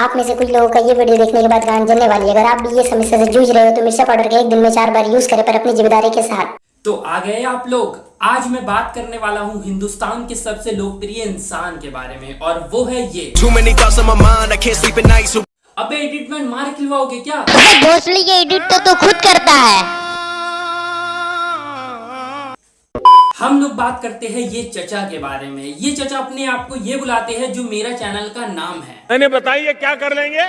आप में से कुछ लोगों का ये वीडियो देखने के बाद गांड जलने वाली है। अगर आप भी ये समस्या से जूझ रहे हो तो मिर्चा पाउडर का एक दिन में चार बार यूज़ करें पर अपनी ज़िम्मेदारी के साथ। तो आ गए आप लोग। आज मैं बात करने वाला हूँ हिंदुस्तान के सबसे लोकप्रिय इंसान के बारे में और वो है ये। अबे एडिटमेंट मार खिलवाओगे क्या? भोसली एडिट तो तू खुद करता है। हम लोग बात करते हैं ये चचा के बारे में। ये चचा अपने आप को ये बुलाते हैं जो मेरा चैनल का नाम है। मैंने बताइए क्या कर लेंगे?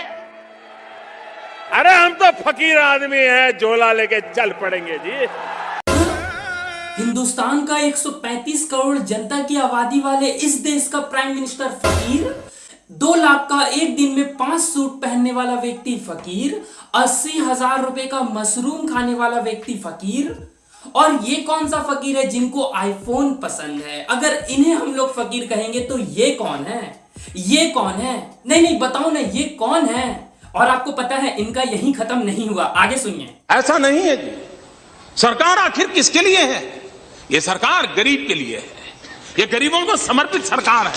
अरे हम तो फकीर आदमी हैं झोला लेके चल पड़ेंगे जी। हिंदुस्तान का 135 करोड़ जनता की आबादी वाले इस देश का प्राइम मिनिस्टर फकीर दो लाख का एक दिन में पाँच सूट पहनने वाला व्यक्ति फकीर अस्सी हज़ार रुपए का मशरूम खाने वाला व्यक्ति फकीर और ये कौन सा फकीर है जिनको आईफोन पसंद है? अगर इन्हें हम लोग फकीर कहेंगे तो ये कौन है? ये कौन है? नहीं नहीं, बताओ ना, ये कौन है? और आपको पता है, इनका यही खत्म नहीं हुआ। आगे सुनिए। ऐसा नहीं है जी। सरकार आखिर किसके लिए है? ये सरकार गरीब के लिए है। ये गरीबों को समर्पित सरकार है।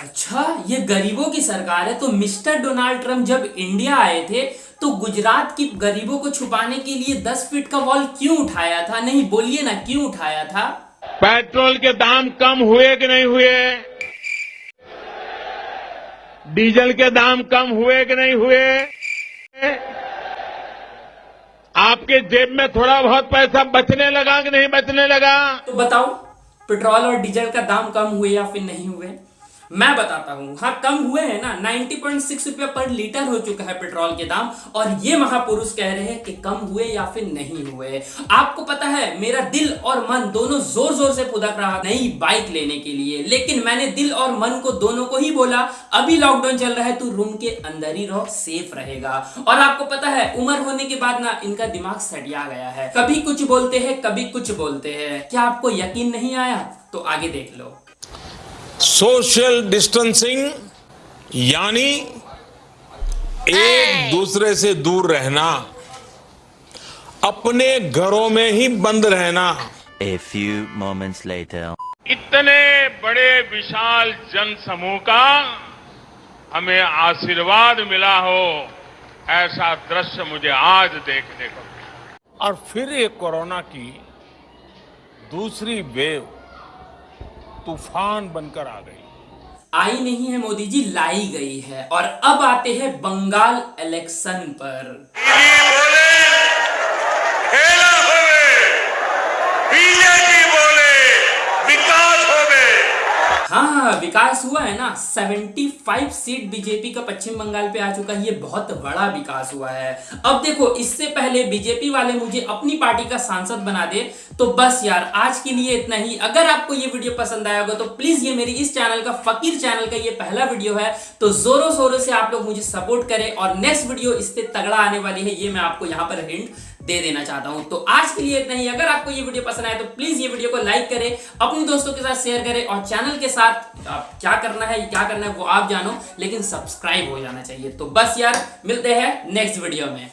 अच्छा ये गरीबों की सरकार है तो मिस्टर डोनाल्ड ट्रंप जब इंडिया आए थे तो गुजरात की गरीबों को छुपाने के लिए 10 फीट का वॉल क्यों उठाया था? नहीं बोलिए ना क्यों उठाया था? पेट्रोल के दाम कम हुए कि नहीं हुए? डीजल के दाम कम हुए कि नहीं हुए? आपके जेब में थोड़ा बहुत पैसा बचने लगा कि नहीं बचने लगा? तो बताओ पेट्रोल और डीजल का दाम कम हुए या फिर नहीं हुए? मैं बताता हूँ हाँ कम हुए हैं ना 90.6 रुपया पर लीटर हो चुका है पेट्रोल के दाम, और ये महापुरुष कह रहे हैं कि कम हुए या फिर नहीं हुए। आपको पता है, मेरा दिल और मन दोनों ज़ोर ज़ोर से फुदक रहा नई बाइक लेने के लिए, लेकिन मैंने दिल और मन को दोनों को ही बोला, अभी लॉकडाउन चल रहा है, तू रूम के अंदर ही रहो सेफ़ रहेगा। और आपको पता है, उम्र होने के बाद ना, इनका दिमाग सटिया गया है। कभी कुछ बोलते हैं, कभी कुछ बोलते हैं। क्या आपको यकीन नहीं आया? तो आगे देख लो। सोशल डिस्टेंसिंग यानी एक दूसरे से दूर रहना अपने घरों में ही बंद रहना। A few moments later. इतने बड़े विशाल जन समूह का हमें आशीर्वाद मिला हो ऐसा दृश्य मुझे आज देखने को और फिर ये कोरोना की दूसरी वेव तूफ़ान बनकर आ गई। आई नहीं है मोदी जी लाई गई है। और अब आते हैं बंगाल इलेक्शन पर खेला होवे बीजेपी बोले विकास होवे हाँ हाँ विकास हुआ है ना? 75 सीट बीजेपी का पश्चिम बंगाल पे आ चुका है। ये बहुत बड़ा विकास हुआ है। अब देखो, इससे पहले बीजेपी वाले मुझे अपनी पार्टी का सांसद बना दे तो बस यार, आज के लिए इतना ही। अगर आपको ये वीडियो पसंद आया होगा तो प्लीज़ ये मेरी इस चैनल का, फकीर चैनल का ये पहला वीडियो है। तो जोरों शोरों से आप लोग मुझे सपोर्ट करें और नेक्स्ट वीडियो इससे तगड़ा आने वाली है, ये मैं आपको यहाँ पर हिंट दे देना चाहता हूँ। तो आज के लिए इतना ही। अगर आपको ये वीडियो पसंद आए तो प्लीज़ ये वीडियो को लाइक करें, अपने दोस्तों के साथ शेयर करें और चैनल के साथ आप क्या करना है, क्या करना है वो आप जानो, लेकिन सब्सक्राइब हो जाना चाहिए। तो बस यार, मिलते हैं नेक्स्ट वीडियो में।